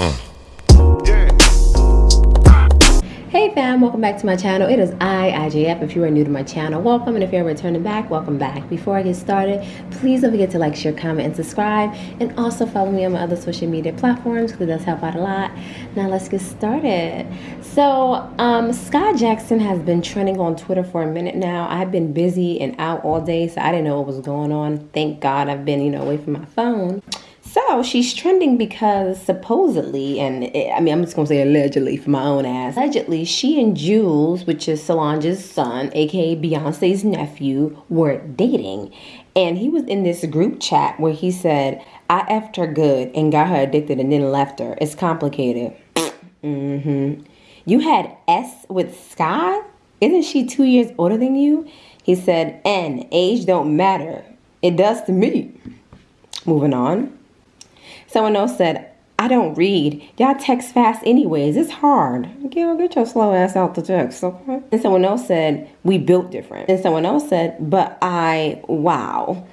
Hey fam, welcome back to my channel. It is I, IJF. If you are new to my channel, welcome. And if you're returning back, welcome back. Before I get started, please don't forget to like, share, comment, and subscribe. And also follow me on my other social media platforms because it does help out a lot. Now let's get started. So, um, Skai Jackson has been trending on Twitter for a minute now. I've been busy and out all day, so I didn't know what was going on. Thank God I've been, you know, away from my phone. So she's trending because supposedly, and it, I mean, I'm just gonna say allegedly for my own ass. Allegedly, she and Jules, which is Solange's son, aka Beyonce's nephew, were dating. And he was in this group chat where he said, I effed her good and got her addicted and then left her. It's complicated. mm-hmm. You had S with Skai? Isn't she two years older than you? He said, N, age don't matter. It does to me. Moving on. Someone else said, I don't read. Y'all text fast anyways. It's hard. Girl, get your slow ass out the text, okay? And someone else said, we built different. And someone else said, but I, wow.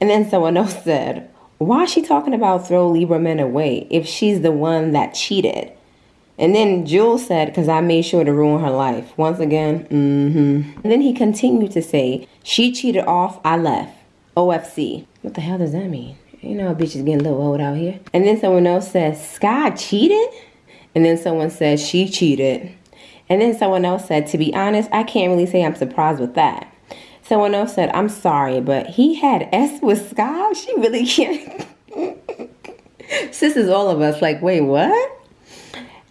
And then someone else said, why is she talking about throw Libra men away if she's the one that cheated? And then Jules said, because I made sure to ruin her life. Once again, mm-hmm. And then he continued to say, she cheated off, I left. OFC. What the hell does that mean? You know, bitch is getting a little old out here. And then someone else says, Skai cheated? And then someone says, she cheated. And then someone else said, to be honest, I can't really say I'm surprised with that. Someone else said, I'm sorry, but he had S with Skai? She really can't. Sis is all of us like, wait, what?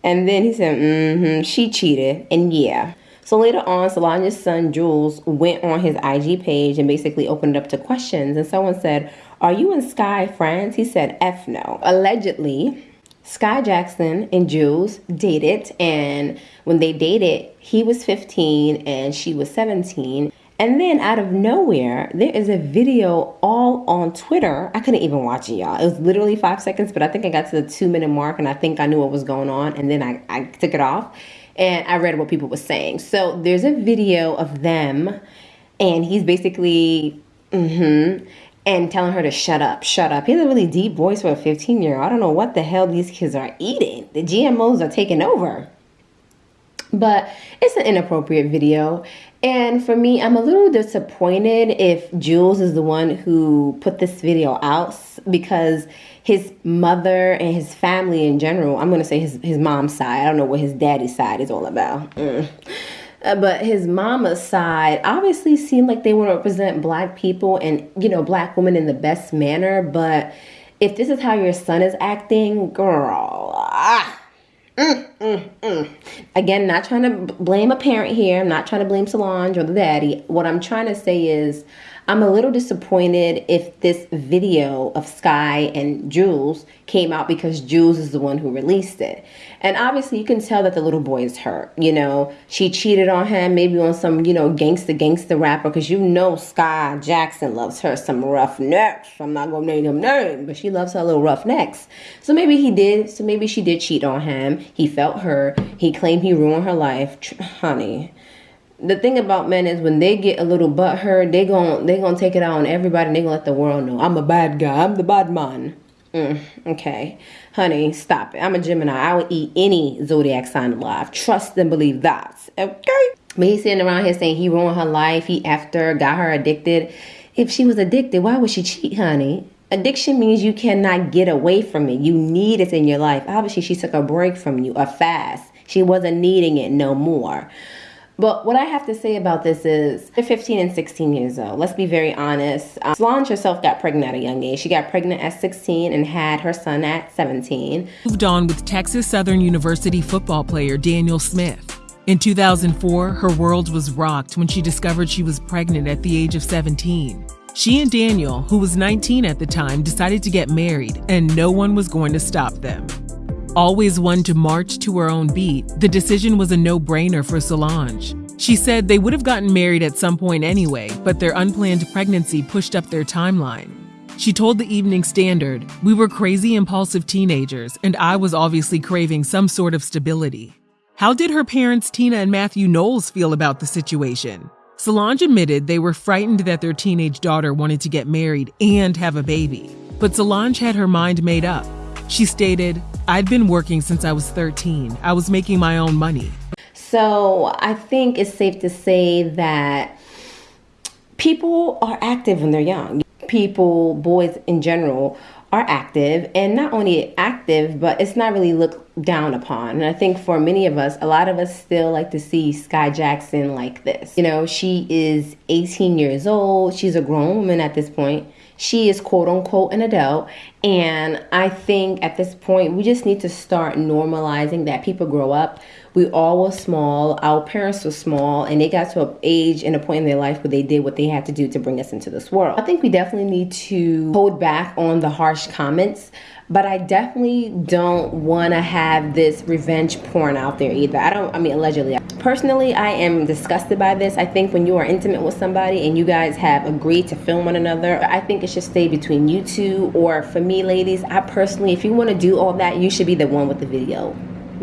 And then he said, mm-hmm, she cheated. And yeah. So later on, Solange's son Jules went on his IG page and basically opened up to questions. And someone said, are you and Skai friends? He said, F no. Allegedly, Skai Jackson and Jules dated, and when they dated, he was 15 and she was 17. And then out of nowhere, there is a video all on Twitter. I couldn't even watch it, y'all. It was literally five seconds, but I think I got to the two minute mark and I think I knew what was going on. And then I, I took it off and I read what people were saying. So there's a video of them, and he's basically, mm hmm and telling her to shut up, shut up. He has a really deep voice for a 15 year old. I don't know what the hell these kids are eating. The GMOs are taking over. But it's an inappropriate video. And for me, I'm a little disappointed if Jules is the one who put this video out because his mother and his family in general, I'm going to say his, his mom's side, I don't know what his daddy's side is all about. Mm uh, but his mama's side obviously seemed like they want to represent black people and you know black women in the best manner. But if this is how your son is acting girl ah, mm, mm, mm. again not trying to blame a parent here. I'm not trying to blame solange or the daddy. What i'm trying to say is I'm a little disappointed if this video of Skai and Jules came out because Jules is the one who released it. And obviously you can tell that the little boy is hurt. You know, she cheated on him, maybe on some, you know, gangster gangster rapper, because you know Skai Jackson loves her some rough necks. I'm not gonna name him name, but she loves her little rough necks. So maybe he did, so maybe she did cheat on him. He felt hurt. He claimed he ruined her life. Honey the thing about men is when they get a little butt hurt, they gon' they gonna take it out on everybody and they gonna let the world know I'm a bad guy. I'm the bad man. Mm, okay, honey, stop it. I'm a Gemini. I would eat any zodiac sign alive. Trust and believe that. Okay. But he's sitting around here saying he ruined her life. He her, got her addicted. If she was addicted, why would she cheat, honey? Addiction means you cannot get away from it. You need it in your life. Obviously, she took a break from you, a fast. She wasn't needing it no more. But what I have to say about this is they're 15 and 16 years old. Let's be very honest. Um, Solange herself got pregnant at a young age. She got pregnant at 16 and had her son at 17. Moved on with Texas Southern University football player Daniel Smith. In 2004, her world was rocked when she discovered she was pregnant at the age of 17. She and Daniel, who was 19 at the time, decided to get married, and no one was going to stop them. Always one to march to her own beat, the decision was a no brainer for Solange. She said they would have gotten married at some point anyway, but their unplanned pregnancy pushed up their timeline. She told the Evening Standard, We were crazy, impulsive teenagers, and I was obviously craving some sort of stability. How did her parents, Tina and Matthew Knowles, feel about the situation? Solange admitted they were frightened that their teenage daughter wanted to get married and have a baby. But Solange had her mind made up. She stated, I'd been working since I was 13. I was making my own money. So I think it's safe to say that people are active when they're young. People, boys in general, are active and not only active, but it's not really looked down upon. And I think for many of us, a lot of us still like to see Skai Jackson like this. You know, she is 18 years old, she's a grown woman at this point. She is quote unquote an adult. And I think at this point, we just need to start normalizing that people grow up we all were small. Our parents were small, and they got to an age and a point in their life where they did what they had to do to bring us into this world. I think we definitely need to hold back on the harsh comments but I definitely don't want to have this revenge porn out there either. I don't, I mean, allegedly. Personally, I am disgusted by this. I think when you are intimate with somebody and you guys have agreed to film one another, I think it should stay between you two. Or for me, ladies, I personally, if you want to do all that, you should be the one with the video.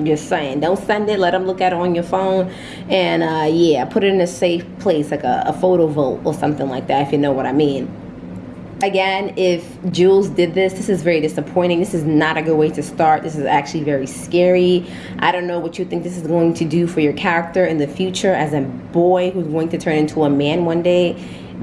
Just saying, don't send it. Let them look at it on your phone, and uh, yeah, put it in a safe place, like a, a photo vault or something like that, if you know what I mean. Again, if Jules did this, this is very disappointing. This is not a good way to start. This is actually very scary. I don't know what you think this is going to do for your character in the future as a boy who's going to turn into a man one day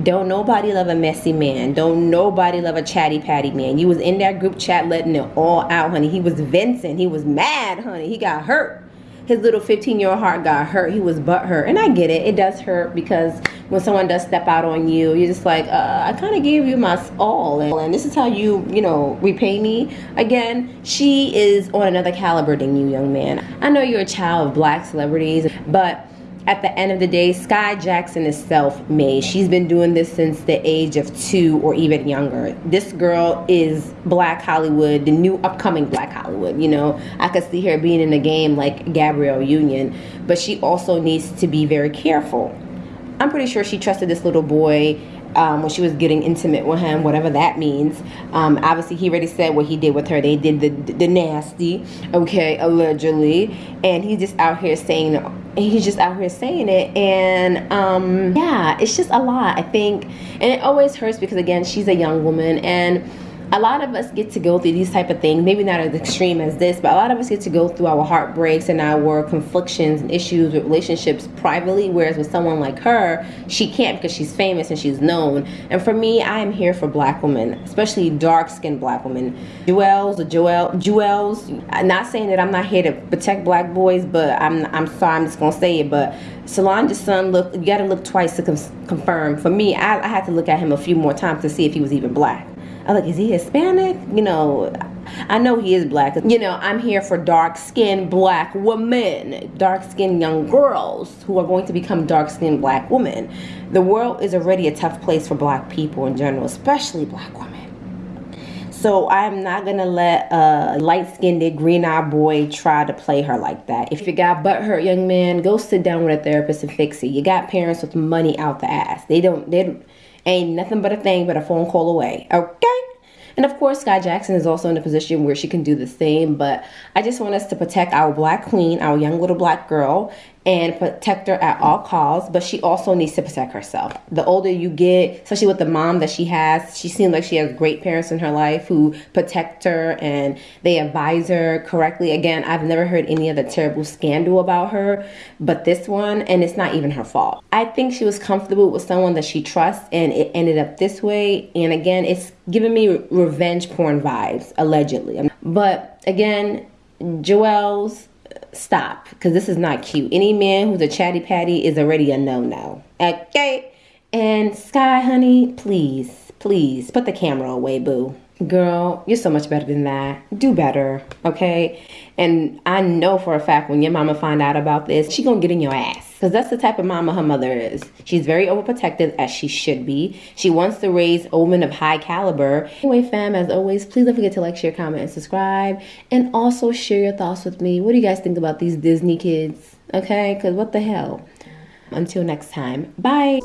don't nobody love a messy man. Don't nobody love a chatty patty man. You was in that group chat letting it all out, honey. He was venting. He was mad, honey. He got hurt. His little 15 year old heart got hurt. He was butt hurt. And I get it. It does hurt because when someone does step out on you, you're just like, uh, I kind of gave you my all. And this is how you, you know, repay me. Again, she is on another caliber than you, young man. I know you're a child of black celebrities, but at the end of the day, Skai Jackson is self made. She's been doing this since the age of two or even younger. This girl is Black Hollywood, the new upcoming Black Hollywood. You know, I could see her being in a game like Gabrielle Union, but she also needs to be very careful. I'm pretty sure she trusted this little boy um, when she was getting intimate with him, whatever that means. Um, obviously, he already said what he did with her. They did the the nasty, okay, allegedly, and he's just out here saying he's just out here saying it. And um yeah it's just a lot i think. And it always hurts because again she's a young woman. And a lot of us get to go through these type of things maybe not as extreme as this but a lot of us get to go through our heartbreaks and our conflictions and issues with relationships privately whereas with someone like her she can't because she's famous and she's known. And for me i am here for black women especially dark-skinned black women. Juelz or joel Juelz I'm not saying that i'm not here to protect black boys but i'm i'm sorry i'm just gonna say it but Solange's son look you gotta look twice to confirm. For me I, I had to look at him a few more times to see if he was even black I'm like, is he Hispanic? You know, I know he is black. You know, I'm here for dark skinned black women, dark skinned young girls who are going to become dark skinned black women. The world is already a tough place for black people in general, especially black women. So I'm not gonna let a light-skinned, green-eyed boy try to play her like that. If you got butt hurt, young man, go sit down with a therapist and fix it. You got parents with money out the ass. They don't. They ain't nothing but a thing but a phone call away. Okay. And of course, Skai Jackson is also in a position where she can do the same. But I just want us to protect our black queen, our young little black girl, and protect her at all costs, but she also needs to protect herself. The older you get, especially with the mom that she has, she seems like she has great parents in her life who protect her and they advise her correctly. Again, I've never heard any other terrible scandal about her, but this one, and it's not even her fault. I think she was comfortable with someone that she trusts and it ended up this way. And again, it's giving me revenge porn vibes, allegedly. But again, Juelz stop because this is not cute. Any man who's a chatty patty is already a no no. Okay? And Skai, honey, please, please put the camera away, boo. Girl, you're so much better than that. Do better, okay? And I know for a fact when your mama find out about this, she gonna get in your ass. Because that's the type of mama her mother is. She's very overprotective, as she should be. She wants to raise women of high caliber. Anyway, fam, as always, please don't forget to like, share, comment, and subscribe. And also share your thoughts with me. What do you guys think about these Disney kids? Okay? Because what the hell? Until next time, bye.